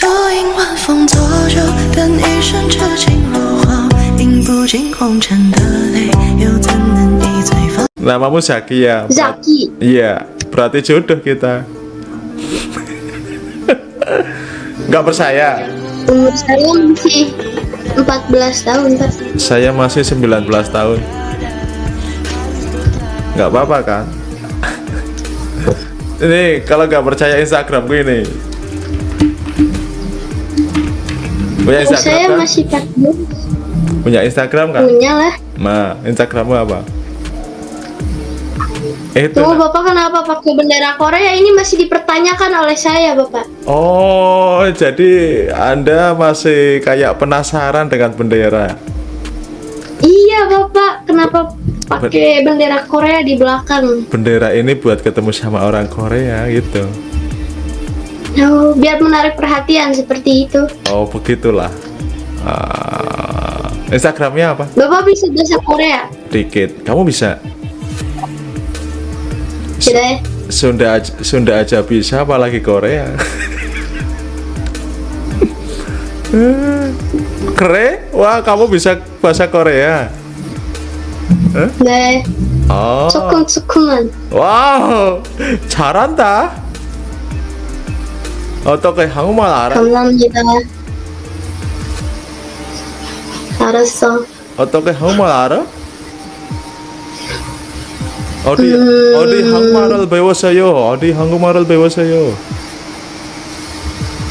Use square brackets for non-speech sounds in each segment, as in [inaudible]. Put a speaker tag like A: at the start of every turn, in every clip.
A: 多应晚风作酒，等一生痴情如火，饮不尽红尘的泪，又怎能一醉方？
B: Namamu Zaki ya?
C: Zaki.
B: Iya, berarti jodoh kita. Nggak percaya?
C: Umur saya masih 14 tahun, Pak.
B: Saya masih 19 tahun. Nggak apa-apa kan? Ini kalau nggak percaya Instagram gue ini. Punya Instagram
C: saya
B: kan?
C: masih 14.
B: Punya Instagram kan?
C: Punya lah.
B: Nah, Instagrammu apa? Itu.
C: Tunggu Bapak kenapa pakai bendera Korea ini masih dipertanyakan oleh saya, Bapak.
B: Oh, jadi Anda masih kayak penasaran dengan bendera.
C: Iya, Bapak. Kenapa pakai bendera Korea di belakang?
B: Bendera ini buat ketemu sama orang Korea gitu.
C: Oh, biar menarik perhatian seperti itu.
B: Oh, begitulah. Ah, Instagramnya apa?
C: Bapak bisa bahasa Korea?
B: Dikit. Kamu bisa?
C: Tidak ya?
B: Sunda aja, Sunda aja bisa, apalagi Korea. [laughs] Keren? Wah, kamu bisa bahasa Korea.
C: 네,
B: Oh.
C: 조금조금만.
B: 와우 잘한다 어떻게 한국말 알아?
C: 감사합니다. 알았어.
B: 어떻게 한국말 알아? 어디
C: 음.
B: 어디 한국말을 배웠어요? 어디 한국말을 배웠어요?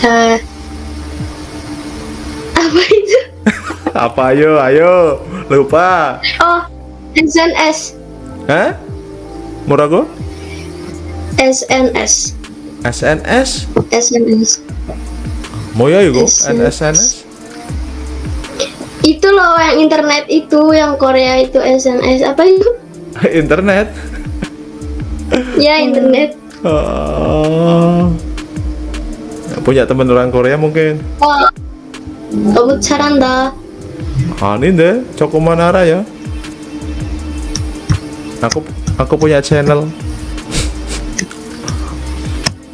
C: 다. Apa itu?
B: apa ayo ayo lupa
C: Oh, SNS.
B: Hah? 뭐라고?
C: SNS.
B: SNS?
C: SNS.
B: 뭐야 이거?
C: SNS.
B: SNS?
C: Itu loh yang internet itu, yang Korea itu SNS. Apa itu? [laughs]
B: internet?
C: Ya, internet.
B: Oh. punya teman orang Korea mungkin?
C: 와, 너무 잘한다.
B: 아닌데 조금만 알아요 aku aku punya channel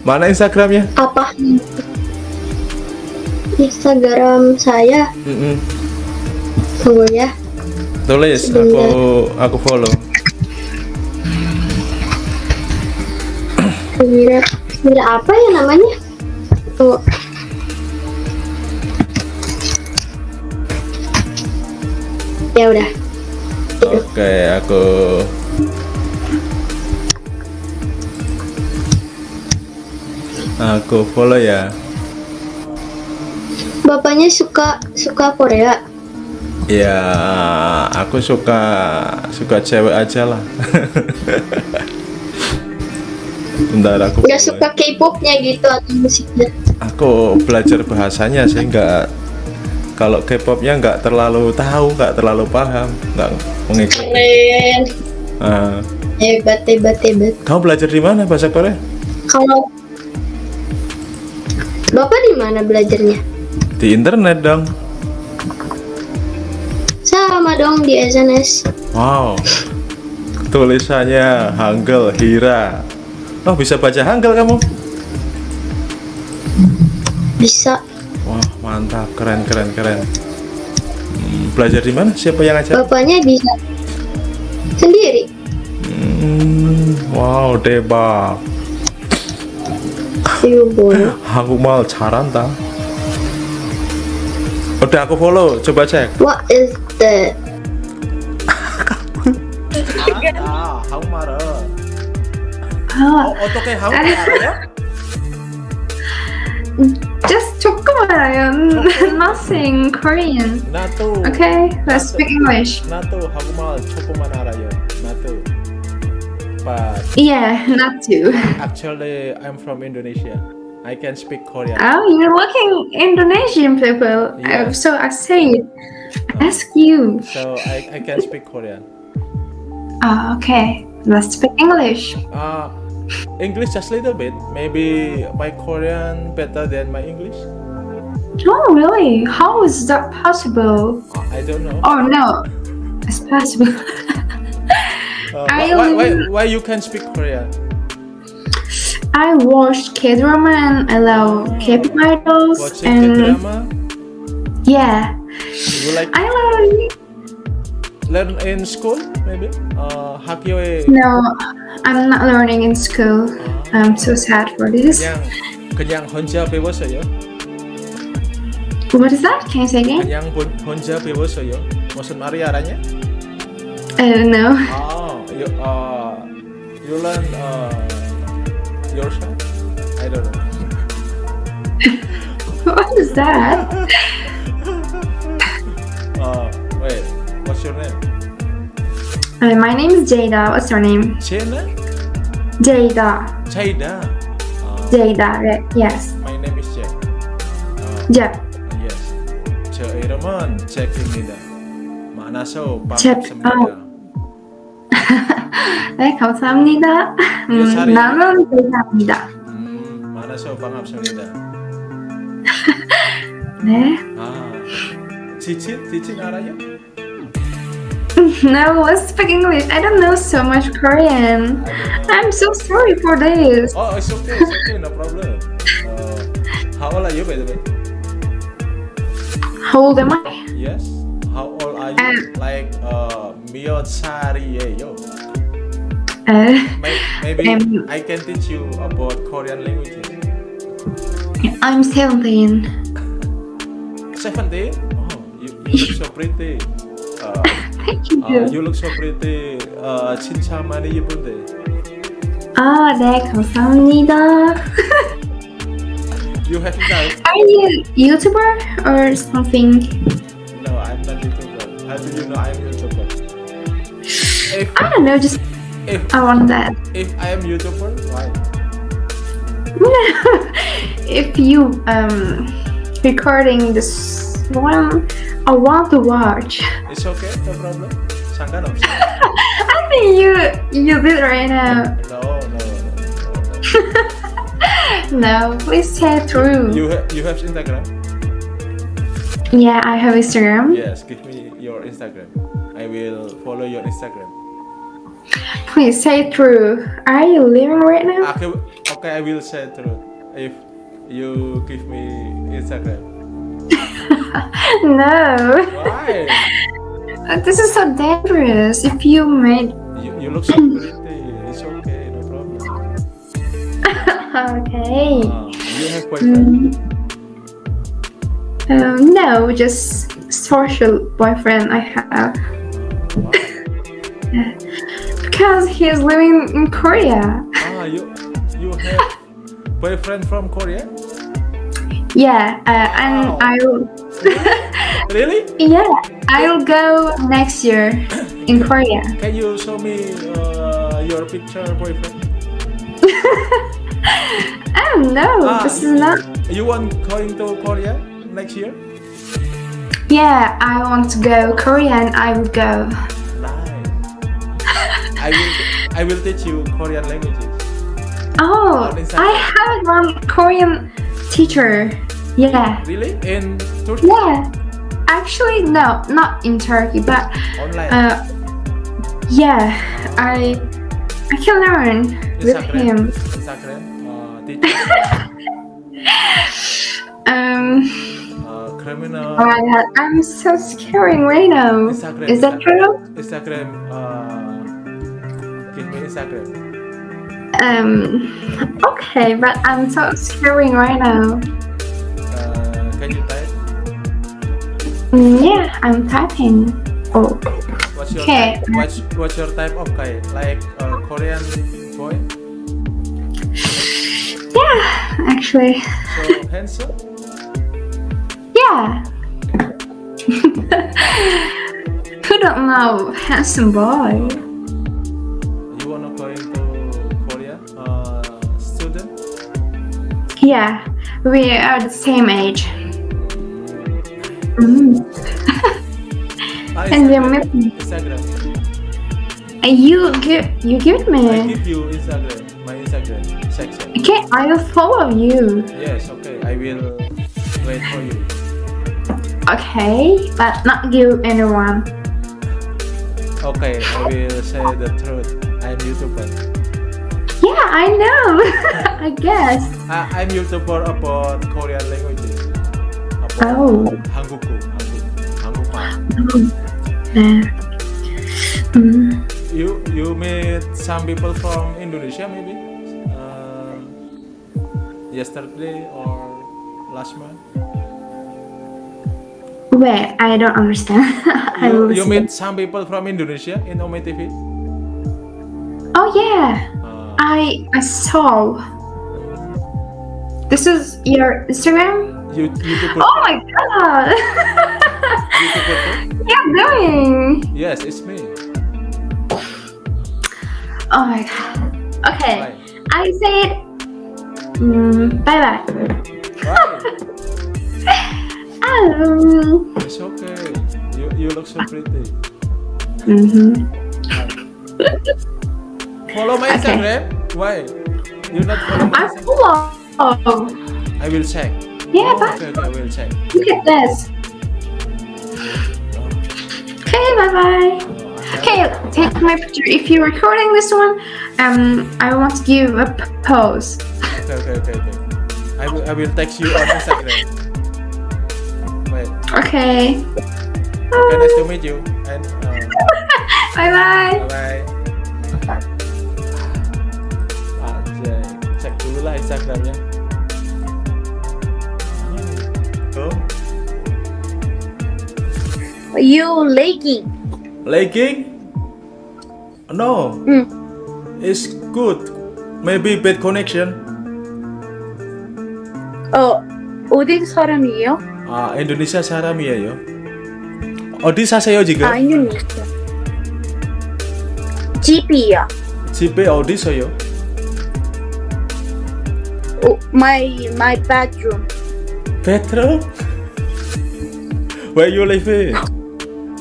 B: mana instagramnya
C: Apa? Instagram saya.
B: Mm-mm.
C: Tunggu ya.
B: tulis aku aku follow
C: Mira, Mira apa ya namanya? Tunggu. Ya udah.
B: oke aku aku follow ya
C: Bapaknya suka suka Korea.
B: ya aku suka suka cewek aja lah [laughs] bentar aku
C: Nggak
B: follow
C: suka K-popnya gitu atau musiknya.
B: aku belajar bahasanya sih nggak kalau K-popnya nggak terlalu tahu nggak terlalu paham nggak mengikuti
C: Keren.
B: Ah,
C: Hebat, hebat, hebat.
B: kamu belajar di mana bahasa Korea
C: Kalau Bapak di mana belajarnya?
B: di internet dong.
C: Sama dong di SNS.
B: wow. Tulisannya Hangul Hira. Oh bisa baca Hangul kamu?
C: Bisa.
B: wah mantap. Keren keren keren. Hmm, belajar di mana? Siapa yang ngajar?
C: Bapaknya bisa. Sendiri.
B: Hmm, wow
C: Iya boleh.
B: 한국말 잘한다 udah aku follow coba cek
C: What is that?
B: 아, 한국말은
D: 아,
B: 어떻게 한국말 알아요?
D: just 조금 알아요. Nothing Korean.
B: 나도
D: Okay, let's speak English.
B: 나도 한국말 조금만 알아요. 나도. But
D: Yeah, [laughs] not too.
B: actually I'm from Indonesia. I can speak Korean.
D: Oh, you're looking Indonesian people.
B: Yeah.
D: Uh, so I say, ask you.
B: So I, I can speak Korean.
D: Oh, okay. Let's speak English.
B: Uh, English just a little bit. Maybe my Korean better than my English.
D: Oh, really? How is that possible?
B: I don't know.
D: Oh no, it's possible. [laughs]
B: Uh,
D: I
B: why, why, why,
D: only-
B: why you can speak Korean?
D: I watch K drama and I love K-pop idols
B: Watching
D: and
B: K-drama,
D: yeah,
B: you like
D: I love.
B: learn in school maybe? Uh, 학교에
D: No, I'm not learning in school. I'm so sad for this.
B: 그냥 그냥 혼자 배웠어요.
D: What is that? Can you say again?
B: 그냥 본, 혼자 배웠어요. 무슨 말이 알아냐?
D: I don't know.
B: Oh, you uh, you learn uh, yourself? I don't know. [laughs]
D: what is that? [laughs]
B: Uh, wait, what's your name?
D: Uh, my name is Jada. What's your name?
B: Sienna?
D: Jada.
B: Jaida. Uh,
D: Jada. Right? Yes.
B: my name is Jack. Uh,
D: Yeah.
B: yes. 저 이름은 잭입니다. 만나서
D: 잭,
B: 반갑습니다.
D: 네, 감사합니다. 음,
B: 살이-
D: 나는 Jada입니다.
B: 음, 만나서 반갑습니다. [laughs]
D: 네.
B: 아, 지친? 지친 알아요?
D: No, let's speak English. I don't know so much Korean. I'm so sorry for this.
B: Oh, it's okay, it's okay, no problem. Uh, how old are you, by the way?
D: How old am I?
B: Yes. How old are you?
D: Um,
B: like uh, 몇 살이에요?
D: Uh,
B: May- Maybe
D: Um,
B: I can teach you about Korean languages.
D: I'm 17.
B: 17? Oh, you, you look so pretty. Uh,
D: Thank you.
B: uh, you look so pretty. Uh, 진짜 많이 예쁜데.
D: 아, 네, 감사합니다.
B: You have that?
D: Are you YouTuber or something?
B: No, I'm not YouTuber. How do you know I'm YouTuber? If
D: I don't know, just
B: if,
D: I want that.
B: If I am YouTuber, why? [laughs]
D: if you um recording this one, I want to watch.
B: It's okay, no problem. [laughs]
D: I think you you did right now.
B: No, no, no. No,
D: no [laughs] please stay true.
B: You ha you have Instagram?
D: Yeah, I have Instagram.
B: Yes, give me your Instagram. I will follow your Instagram.
D: Please say true. Are you living right now?
B: Okay, okay, I will say true if you give me Instagram. [laughs]
D: no.
B: Why? [laughs]
D: This is so dangerous. If you made
B: You, you look so pretty. It's okay, no problem. [laughs]
D: okay.
B: Uh, you have boyfriend?
D: Um, no, just social boyfriend I have
B: Wow.
D: Because he's living in Korea.
B: Ah, you you have [laughs] boyfriend from Korea?
D: Yeah, uh, and
B: Wow.
D: I will. [laughs]
B: Really?
D: yeah, I'll go next year [coughs] in Korea.
B: Can you show me uh, your picture, boyfriend? [laughs]
D: oh don't.
B: Ah,
D: This is not.
B: You want going to Korea next year?
D: Yeah, I want to go Korea and I will go.
B: I will I will teach you Korean languages.
D: Oh, I have one Korean teacher. Yeah.
B: Really? In Turkey?
D: Yeah. Actually, no, not in Turkey, but
B: Online?
D: uh, yeah, I I can learn with him.
B: Instagram? Uh, teacher? [laughs]
D: Um,
B: uh, criminal?
D: oh my god, I'm so scaring right now.
B: Instagram.
D: Is that true?
B: Instagram. Uh,
D: Um, okay, but I'm so scaring right now.
B: Uh, can you type?
D: Mm, yeah, I'm typing. Oh,
B: What's your
D: Okay.
B: type? What's, what's your type of guy? Like a Korean boy?
D: yeah, actually,
B: So handsome?
D: yeah. [laughs] Who don't know handsome boy?
B: You wanna going to Korea? Uh, student?
D: Yeah, we are the same age. Mm.
B: Ah, [laughs]
D: And we're
B: Instagram.
D: meeting.
B: Instagram.
D: And you give you give me.
B: I give you Instagram. My Instagram section.
D: Okay, I will follow you.
B: Yes, okay. I will wait for you.
D: Okay, but not give anyone.
B: Okay, I will say the truth. I'm YouTuber.
D: Yeah, I know. [laughs] I guess.
B: I, I'm YouTuber about Korean languages. About
D: Oh.
B: 한국어, 한국, 한국말.
D: Nah. Hmm.
B: You you meet some people from Indonesia maybe? Uh, yesterday or last month?
D: Wait, I don't understand. [laughs] I
B: You,
D: will
B: you
D: see.
B: meet some people from Indonesia in Ome TV?
D: Oh yeah,
B: Uh,
D: I I saw. This is your Instagram.
B: you, YouTuber,
D: Oh my god!
B: YouTuber too?
D: what are you doing? [laughs]
B: Yes, it's me.
D: Oh my god. Okay? I said. Mm, bye bye.
B: Why?
D: Um.
B: It's okay. You you look so pretty.
D: mhm. [laughs]
B: Follow my
D: Okay.
B: Instagram. Why? You're not follow my
D: I
B: Instagram?
D: follow.
B: I will check.
D: Yeah, but
B: okay, I will check.
D: look at this. Okay, bye bye.
B: Oh,
D: Okay, take my picture. If you're recording this one, um, I want to give a pose.
B: Okay, okay, okay, okay. I will, I will text you on Instagram. Wait.
D: Okay.
B: Okay, nice to meet you. And [laughs] uh,
D: Bye bye.
B: bye bye. Instagramnya. Oh,
E: You legging.
B: legging? No,
E: Hmm.
B: it's good. Maybe bad connection.
E: 어, 어디 사람이에요?
B: 아, 인도네시아 사람이에요. 어디 사세요 지금?
E: 아, 인도네시아. 집이야.
B: 집에 어디서요?
E: 어, my my bedroom.
B: 베트남? Where you live?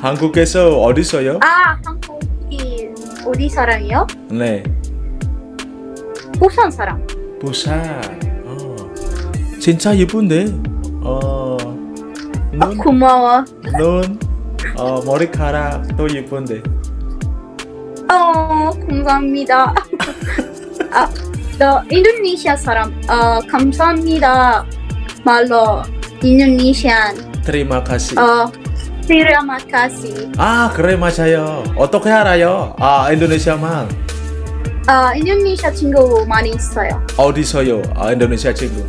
B: 한국에서 어디서요?
E: 아, 한국이 어디 사람이요?
B: 네,
E: 부산 사람.
B: 부산. 어. 진짜 예쁜데. 어,
E: 아,
B: 눈,
E: 고마워.
B: 눈, 어, 머리카락도 예쁜데.
E: 어, 감사합니다. 아, [laughs] 너 인도네시아 사람. 어, 감사합니다. 말로 인도네시안.
B: Terima kasih.
E: 어, terima kasih.
B: 아, 그래 맞아요. 어떻게 알아요? 아, 인도네시아 말.
E: 아, 인도네시아 친구 많이 있어요.
B: 어디서요? 아, 인도네시아 친구.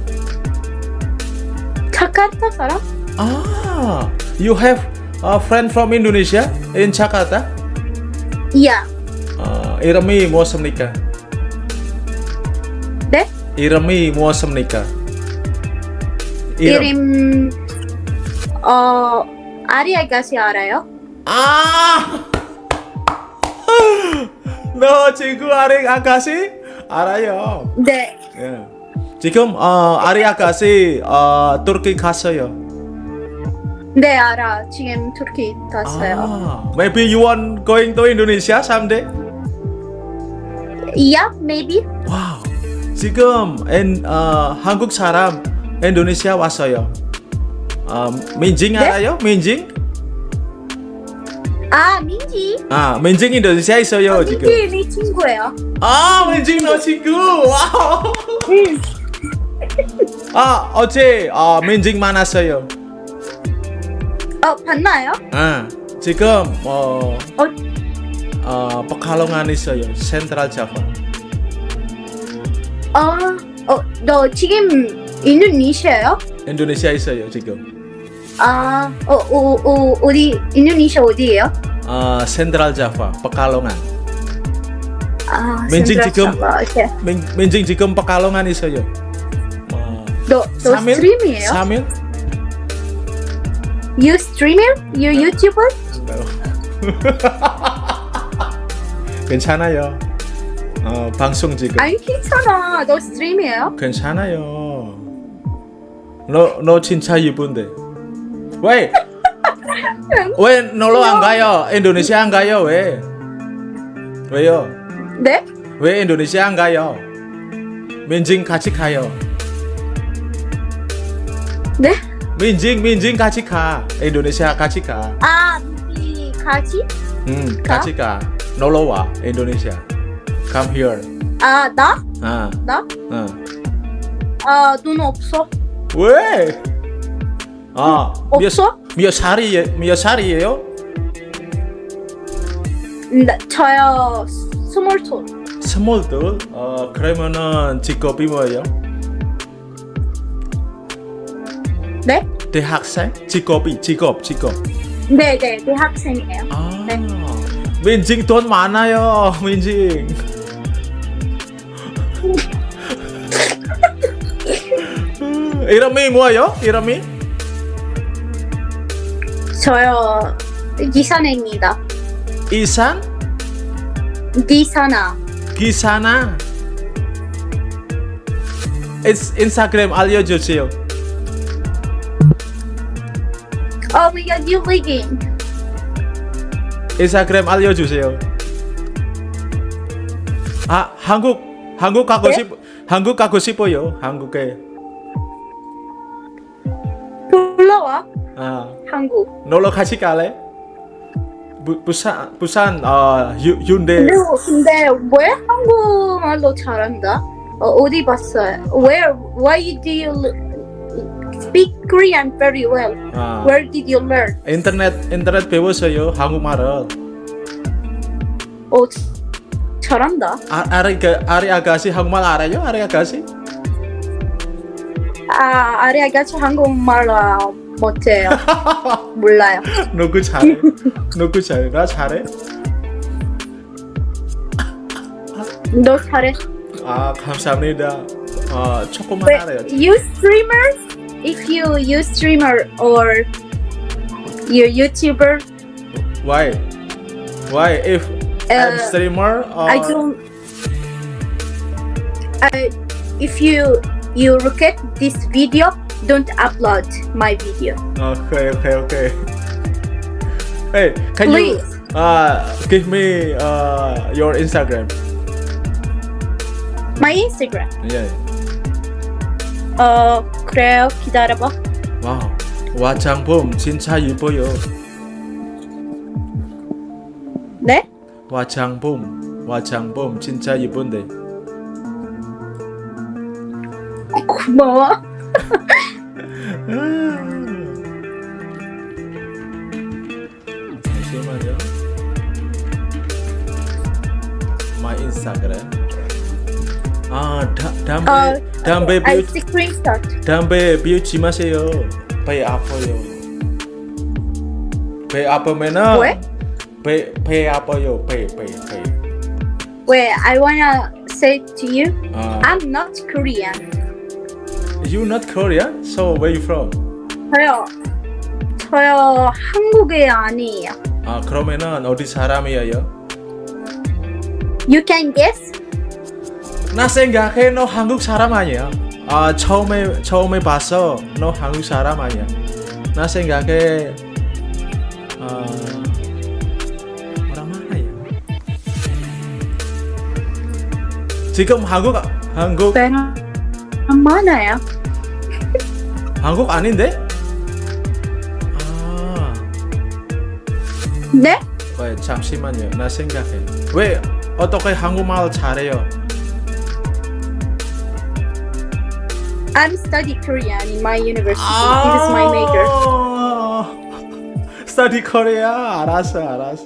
E: 자카르타 사람?
B: 아, you have a friend from Indonesia in Jakarta?
E: 이야.
B: 아, 이름이 무엇입니까?
E: 네?
B: 이름이 무엇입니까?
E: 이름 어 아리아가시 알아요?
B: 아! [laughs] 너 친구 아리 아가씨 알아요.
E: 네.
B: 예. 지금 어, 아리 아가씨 어, 터키 갔어요.
E: 네 알아. 지금 터키 갔어요.
B: 아, maybe you want going to Indonesia someday?
E: Yeah, maybe.
B: 와우. 지금 엔, 어, 한국 사람 인도네시아 왔어요. 어, 민징
E: 네?
B: 알아요? 민징?
E: 아 민지.
B: 아, 민징 인도네시아 있어요 지금.
E: 민지 네 친구예요.
B: 아, 민징 너 친구. 와우.
E: 응.
B: 아, 어제 어, 민징 만났어요.
E: 어 봤나요?
B: 아, 지금 어,
E: 어
B: 어, Pekalongan 있어요. 센트럴 자파.
E: 어, 어, 너 지금 인도네시아요?
B: 인도네시아 있어요 지금.
E: 아, 어, 어, 어, 어디 인도네시아 어디예요?
B: 어, 센트럴 자파, Pekalongan.
E: 아,
B: 민지
E: 센트럴
B: 지금-
E: 자바. 오케이.
B: 민, 민징 지금 Pekalongan 있어요. 어,
E: 너, 너 스트리머예요?
B: 3일?
E: You streamer? You YouTuber?
B: 괜찮아요. 어, 방송 지금.
E: 아니 괜찮아. 너 스트리머예요?
B: 괜찮아요. 너, 너 진짜 예쁜데. 왜? [laughs] 왜 놀러 안 가요? 인도네시아 안 가요? 왜? 왜요?
E: 네?
B: 왜 인도네시아 안 가요? 민징 같이 가요.
E: 네?
B: 민징 민징 같이 가. 인도네시아 같이 가.
E: 아, 이 같이?
B: 음,
E: 가?
B: 같이 가. 놀러 와. 인도네시아. Come here.
E: 아, 나?
B: 아,
E: 나?
B: 어.
E: 아, 눈 없어.
B: 왜? 아, 몇,
E: 없어?
B: 몇 살이에, 몇 살이에요?
E: 나, 저요, 스몰톤.
B: 스몰들? 어, 그러면은 직업이 뭐예요?
E: 네?
B: 대학생? 직업이, 직업, 직업.
E: 네, 네, 대학생이에요.
B: 아,
E: 네.
B: 민징 돈 많아요, 민징. 음, 이름이 뭐예요? 이름이?
E: 저요, 기사네입니다.
B: 이산? 기사나? 인, 인스타그램 알려주세요.
E: Oh my god, you leaking.
B: 인스타그램 알려주세요. 아 한국 한국 가고
E: 네?
B: 싶 한국 가고 싶어요. 한국에
E: 불러와,
B: 아
E: 한국.
B: 놀러 같이 갈래? 부, 부산 부산 어 유, 윤대
E: 근데, 근데 왜 한국말로 잘한다? 어, 어디 봤어요? Where, why do you l- speak Korean very well?
B: 아,
E: Where did you learn?
B: 인터넷 인터넷 배웠어요 한국말을.
E: 어, 잘한다.
B: 아, 아리 그 아리 아가씨 한국말 알아요? 아리 아가씨?
E: 아, 아리 아가치 한국말로 못해요. [laughs] 몰라요.
B: 누구 잘해? 누구 잘해? 나 잘해?
E: 너 잘해.
B: 아 감사합니다. 어 조금만
E: Wait,
B: 알아요.
E: you streamers? If you you streamer or you YouTuber,
B: Why? Why if I'm
E: uh,
B: streamer or
E: I don't. I, if you you look at this video, don't upload my video,
B: Okay, okay, okay. Hey, can you
E: please.
B: uh give me uh your Instagram?
E: My Instagram.
B: Yeah.
E: 어 그래요. 기다려봐.
B: 와우. 화장품 진짜 예뻐요.
E: 네?
B: 화장품, 화장품 진짜 예쁜데.
E: 고마워.
B: 잠시만요. My Instagram. 아, 다, 담배,
E: 어,
B: 담배
E: I
B: 뷰,
E: screenshot.
B: 담배 뷰지 마세요. 배 아파요. 배 아프면은
E: 왜?
B: 배, 배 아파요. 배, 배, 배.
E: Wait, I wanna say to you,
B: 아,
E: I'm not Korean.
B: you not Korean? So where you from?
E: 저요, 저요 한국에 아니에요.
B: 아, 그러면은 어디 사람이에요?
E: You can guess?
B: 나 생각해 너 한국 사람 아니야. 아 처음에 처음에 봤어 너 한국 사람 아니야. 나 생각해 아 지금 한국 한국
E: Ben 많아요.
B: 한국 아닌데? 아,
E: 네?
B: 왜 잠시만요. 나 생각해. 왜 어떻게 한국말 잘해요?
E: I'm study Korean in my university. This is my major.
B: 스터디 코리아 알았어 알았어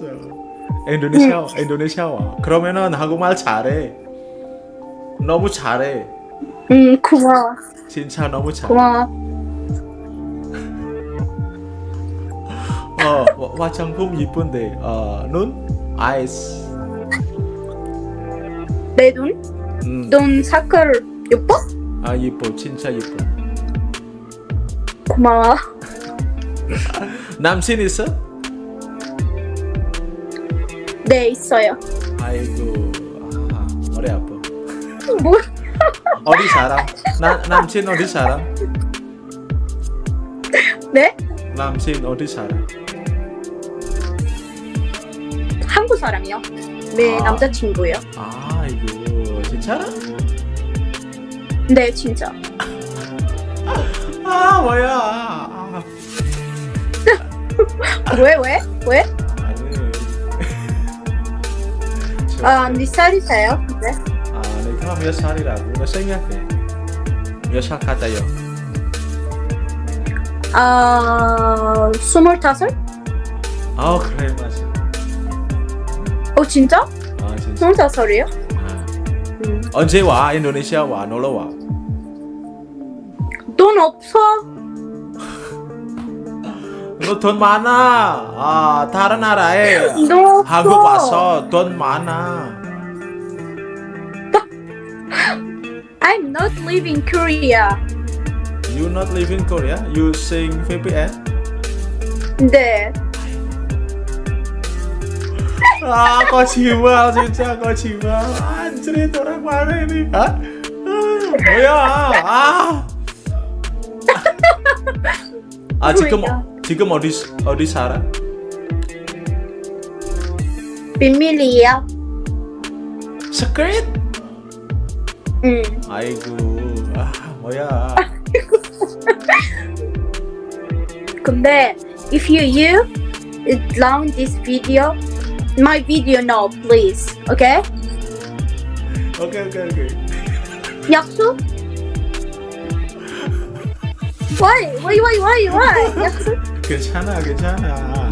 B: 인도네시아 인도네시아 와 그러면은 한국말 잘해 너무 잘해
E: 음, 고마워.
B: 진짜 너무 잘해
E: 고마워.
B: 어 와- 화장품 이쁜데 어 눈 아이스
E: 내 눈?
B: 음,
E: 눈 색깔 예뻐?
B: 아 이뻐 진짜 이뻐
E: 고마워. [laughs]
B: 남친 있어?
E: 네, 있어요.
B: 아이고 어디 살아? 나, 남친 어디 살아?
E: 네?
B: 남친 어디 살아?
E: 한국 사람이요. 네,
B: 아.
E: 남자친구요.
B: 아이고 진짜라?
E: 네, 진짜.
B: 아 뭐야 아, [laughs]
E: 왜, 왜? 왜?
B: 아니 저-
E: 아, 네 살이세요? 네.
B: 아, 몇 살이라고? 너 생각해. 몇살 같아요?
E: 아 스물다섯?
B: 아 그래 맞아.
E: 어 진짜?
B: 아 진짜.
E: 스물다섯이요?
B: 아.
E: 음.
B: 언제 와? 인도네시아 와? 놀러 와?
E: 돈 없어?
B: 너 돈 많아. 아 다른 나라에. 한국 와서 돈 많아.
E: I'm not leaving Korea.
B: You not leaving Korea? You Using VPN?
E: There.
B: ah, kau cima, cinta kau cima. Anjir, itu orang mana ini? Hah? Oh ya, ah. Iya, ah, [laughs] ah jika mau, jika ah. mau
E: di, mau di sana.
B: Pemilih ya. Secret?
E: 응.
B: 아이고 아 뭐야
E: 근데 if you you down this video, my video now, please. Okay?
B: 오케이 오케이 오케이 [laughs]
E: 약속? Why? Why? Why? Why? Why? 약속?
B: 괜찮아 괜찮아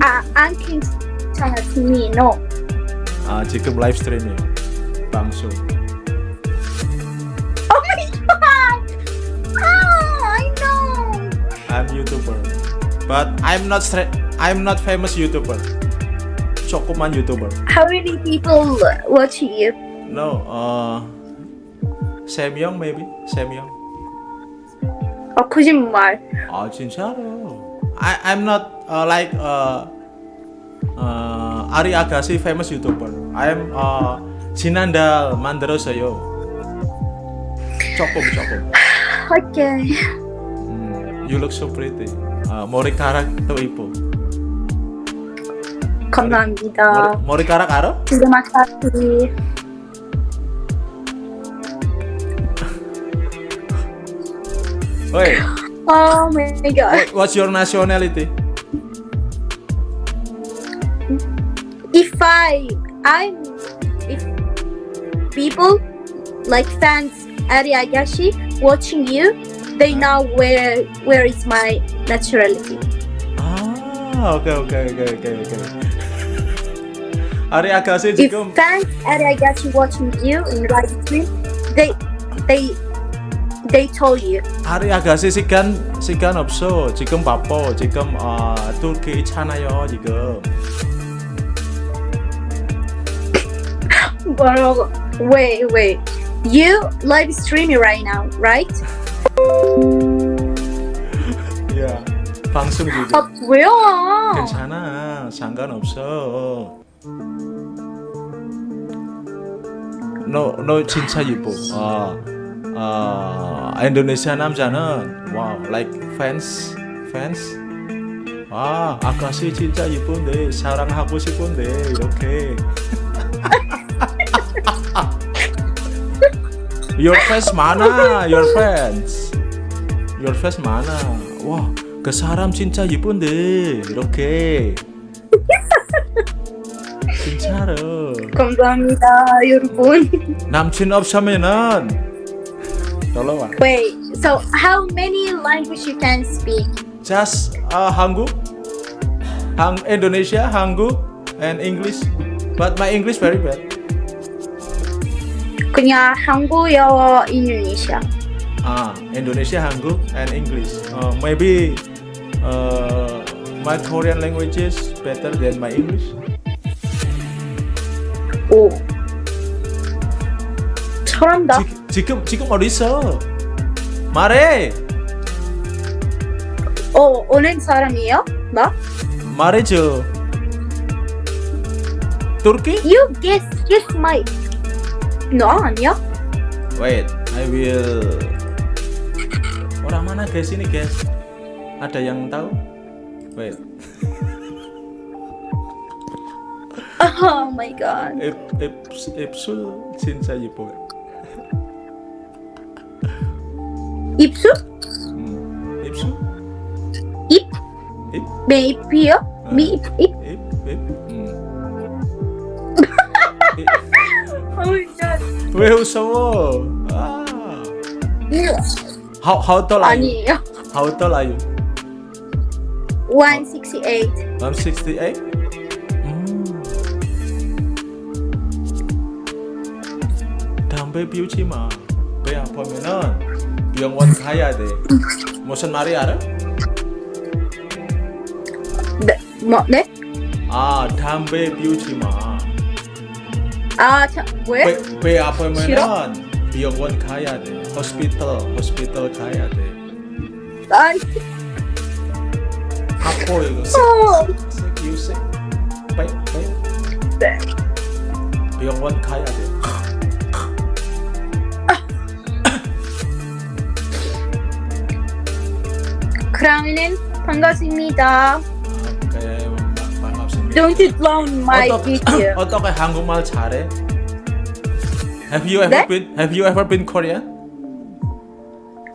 E: 아, 안 괜찮아. To me, no.
B: 아 지금 라이브 스트리밍 방송
E: Oh my god! Oh, I know.
B: I'm YouTuber but I'm not stra- I'm not famous YouTuber 조그만 YouTuber
E: How many people watch you?
B: No, uh, Samyong maybe, Samyong.
E: 아, 거짓말.
B: 아 진짜로. I I'm not uh, like uh, uh, Ari Agassi famous YouTuber. I'm uh, Jinandal 만 들었어요. 조금 조금.
E: Okay.
B: 음, you look so pretty. 아 머리카락도 이뻐.
E: 감사합니다.
B: 머리, 머리카락 알아?
E: terima kasih.
B: Wait,
E: Oh my god.
B: what- what's your nationality?
E: If I, I'm, if people like fans Ariagashi watching you, they know where where is my naturality.
B: Ah, okay, okay, okay, okay, okay. [laughs] Ariagashi
E: If
B: juga...
E: fans Ariagashi watching you in live stream, they they they told you.
B: Ariagashi 지금 시간 없어. 지금 바빠. 지금 어, chana yo 지금.
E: 뭐라고? [laughs] Wait, wait. You live streaming right now, right?
B: 야 방송
E: 아
B: 중에
E: 뭐야?
B: 괜찮아. 상관없어. 너 너 진짜 예뻐. 아, 아 인도네시아 남자는 와우 like fans fans. 아 아가씨 진짜 예쁜데 사랑하고 싶은데 이렇게 [laughs] your fans 많아 your fans your fans 많아 와그 사람 진짜 예쁜데 이렇게 진짜로
E: 감사합니다, 여러분.
B: 남친 없으면은 놀러 와
E: Wait, so how many language you can speak?
B: just uh, 한국 한 Indonesia 한국 and English but my English very bad
E: 그냥 한국어, 인도네시아.
B: ah Indonesia 한국 and English uh, maybe uh, my Korean language is better than my English
E: 오. 잘한다.
B: 지, 지금 지금 어디 있어 말해
E: 어, 어느 사람이에요? 나?
B: 말해줘 Turkey
E: You guess, guess my. No, Anyok. Ya.
B: Wait, I will. Orang mana guys ini guys? Ada yang tahu? Wait.
E: oh my god. Ep, ep, epsul cinta
B: Jepang.
E: Ipsu? Hmm. Ipsu?
B: Ip? Ip? Baby ya?
E: Ah. Bip, ip? [laughs]
B: 왜 웃어? 아. How how tall are you?
E: 아니에요.
B: How tall are you?
E: 168.
B: I'm 68. 음. 담배 피우지 마. 배 아프면은 병원 가야 돼. 무슨 말이 알아?
E: 네, 뭐, 네?
B: 아, 담배 피우지 마.
E: 아, 자, 왜?
B: 배, 배 아프면은
E: 싫어?
B: 병원 가야 돼. 호스피털, 호스피털 가야 돼.
E: 아니,
B: 아파 이거.
E: 어.
B: sick. 배, 배.
E: 네.
B: 병원 가야 돼. [coughs]
E: 그러면은 반갑습니다.
B: 오케이, 반- 반갑습니다.
E: Don't you clown my video. [coughs]
B: 어떻게 한국말 잘해? Have you ever
E: that?
B: been Have you ever been Korea?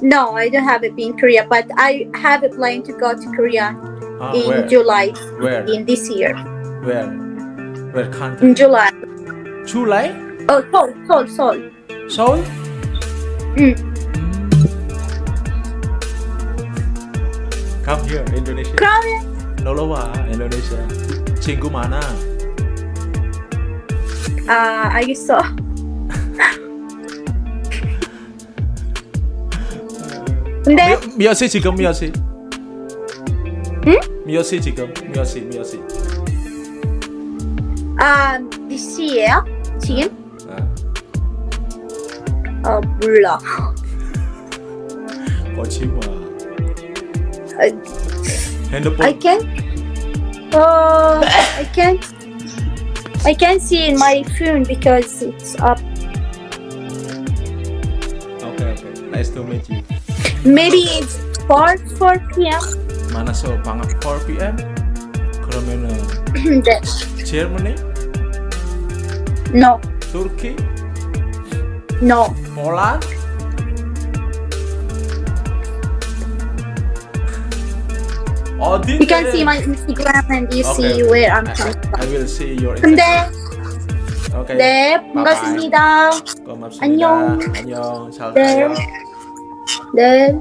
E: No, I don't have it been Korea, but I have a plan to go to Korea
B: ah,
E: in
B: where?
E: July.
B: Where?
E: In this year.
B: Where? Where country?
E: In July.
B: July?
E: Oh, Seoul, Seoul, Seoul.
B: Seoul?
E: Mm.
B: mm. Come here, Indonesia. Korea. Lolowa, Indonesia. Cinggu mana?
E: Ah, uh, I saw. 근데
B: 몇, 몇 시 지금 몇 시?
E: 응?
B: 몇 시 지금? 몇 시? 몇 시?
E: 아 DC예요? 지금?
B: 아,
E: 어 몰라. [laughs]
B: 보지 마.
E: I,
B: 핸드폰.
E: I can. Uh, I can. I can see in my phone because it's up.
B: Okay, okay. Nice to meet you.
E: Maybe it's 4 4 p.m.
B: 만나서 방학 4 p.m. 그러면은
E: 네.
B: Germany,
E: No,
B: Turkey,
E: no.
B: Poland. 어디?
E: You can see my Instagram and you see where I'm coming
B: I
E: from.
B: will see your
E: 근데
B: Instagram. Okay.
E: 네 반갑습니다.
B: 고맙습니다.
E: 안녕.
B: 안녕. 잘
E: 네.
B: 가요.
E: đêm.